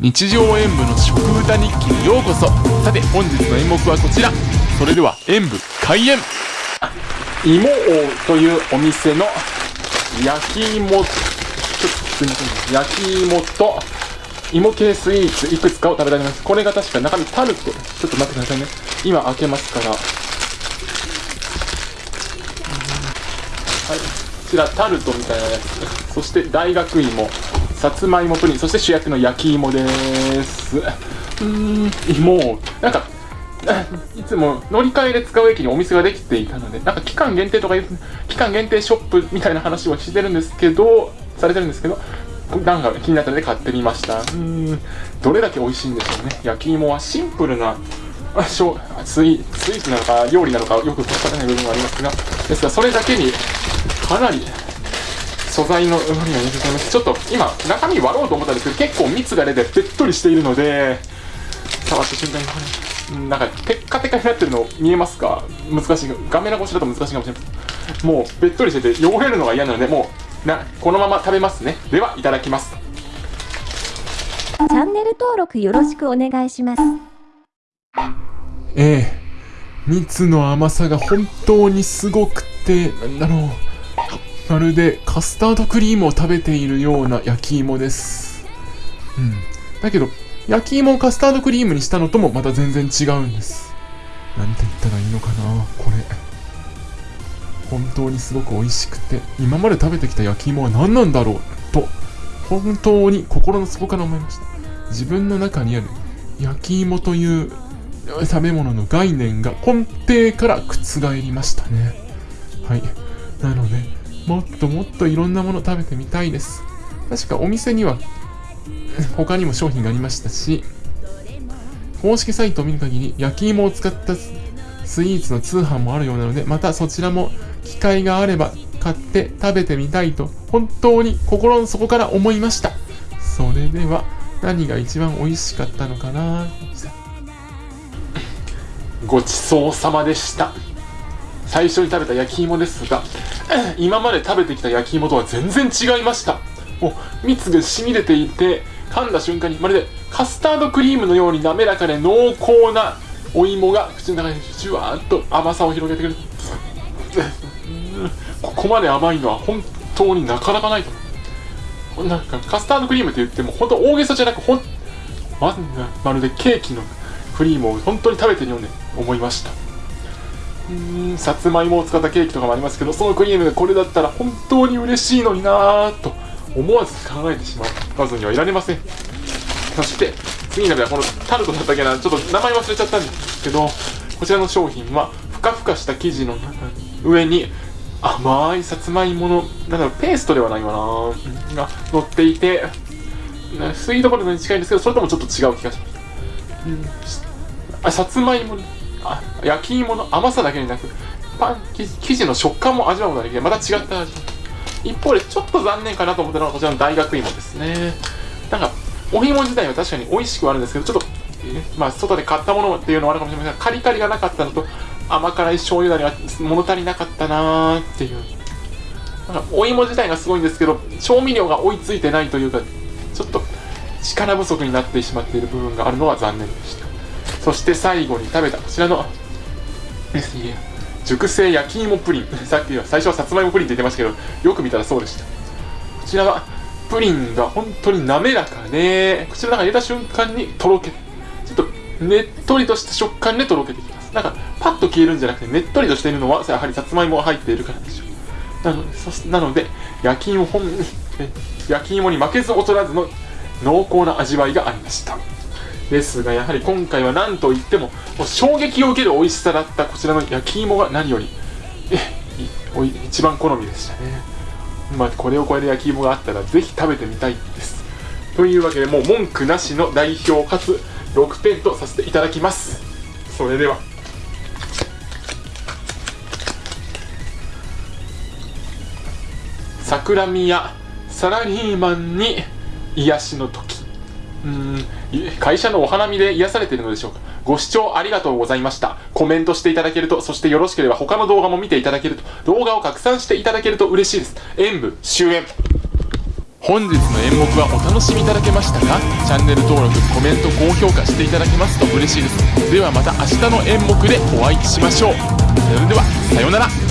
日常演舞の食歌日記にようこそ。さて本日の演目はこちら。それでは演舞開演。芋王というお店の焼き芋ちょっとすいません。焼き芋と芋系スイーツいくつかを食べられます。これが確か中身タルト。ちょっと待ってくださいね。今開けますから。はい。こちらタルトみたいなやつ。そして大学芋。さつまいもプリンそして主役の焼き芋です。うーん芋。なんか いつも乗り換えで使う駅にお店ができていたのでなんか期間限定とか期間限定ショップみたいな話をしてるんですけどされてるんですけどなんか気になったので買ってみました。うーんどれだけ美味しいんでしょうね。焼き芋はシンプルなスイスイーツなのか料理なのかよくわからない部分がありますがですがそれだけにかなり素材のうまみが出ていますちょっと今中身割ろうと思ったんですけど結構蜜が出てべっとりしているので触った瞬間にこれなんかテッカテカになってるの見えますか？難しい。画面越しだと難しいかもしれないもうべっとりしてて汚れるのが嫌なのでもうなこのまま食べますね。ではいただきます。チャンネル登録よろしくお願いします。ええ。蜜の甘さが本当にすごくてなんだろうまるでカスタードクリームを食べているような焼き芋です。うん。だけど焼き芋をカスタードクリームにしたのともまた全然違うんです。なんて言ったらいいのかなこれ。本当にすごく美味しくて今まで食べてきた焼き芋は何なんだろうと本当に心の底から思いました。自分の中にある焼き芋という食べ物の概念が根底から覆りましたね。はい。なのでもっともっといろんなもの食べてみたいです。確かお店には 他にも商品がありましたし公式サイトを見る限り焼き芋を使ったスイーツの通販もあるようなのでまたそちらも機会があれば買って食べてみたいと本当に心の底から思いました。それでは何が一番美味しかったのかな？ごちそうさまでした。最初に食べた焼き芋ですが 今まで食べてきた焼き芋とは全然違いました。もう蜜が染み出ていて噛んだ瞬間にまるでカスタードクリームのように滑らかで濃厚なお芋が口の中にじゅわーっと甘さを広げてくるここまで甘いのは本当になかなかないと。なんかカスタードクリームって言っても本当大げさじゃなくほんままるでケーキのクリームを本当に食べてるように思いました。うんさつまいもを使ったケーキとかもありますけどそのクリームがこれだったら本当に嬉しいのになぁと思わず考えてしまわずにはいられません。そして次に食べたこのタルトだったっけなちょっと名前忘れちゃったんですけどこちらの商品はふかふかした生地の中上に甘いさつまいものなんだろうペーストではないわなが乗っていてなスイートポテトに近いんですけどそれともちょっと違う気がします、うん、あさつまいもあ焼き芋の甘さだけでなくパン生地の食感も味わうことができてまた違った味。一方でちょっと残念かなと思ったのはこちらの大学芋ですね。なんかお芋自体は確かに美味しくはあるんですけどちょっと、えまあ外で買ったものっていうのはあるかもしれませんがカリカリがなかったのと甘辛い醤油だれが物足りなかったなーっていう。なんかお芋自体がすごいんですけど調味料が追いついてないというかちょっと力不足になってしまっている部分があるのは残念でした。そして最後に食べたこちらの 熟成焼き芋プリン。さっきは最初はさつまいもプリンって言ってましたけどよく見たらそうでした。こちらはプリンが本当に滑らかで口の中に入れた瞬間にとろけてちょっとねっとりとした食感でとろけてきます。なんかパッと消えるんじゃなくてねっとりとしているのはやはりさつまいもが入っているからでしょう。なのでそなので焼き芋本焼き芋に負けず劣らずの濃厚な味わいがありました。ですがやはり今回は何といってももう衝撃を受ける美味しさだったこちらの焼き芋が何よりえ一番好みでしたね。まあこれを超える焼き芋があったらぜひ食べてみたいです。というわけでもう文句なしの代表かつ6点とさせていただきます。それでは。桜宮サラリーマンに癒しの時。うん。会社のお花見で癒されているのでしょうか。ご視聴ありがとうございました。コメントしていただけるとそしてよろしければ他の動画も見ていただけると動画を拡散していただけると嬉しいです。演舞終演。本日の演目はお楽しみいただけましたかチャンネル登録コメント高評価していただけますと嬉しいです。ではまた明日の演目でお会いしましょう。それではさようなら。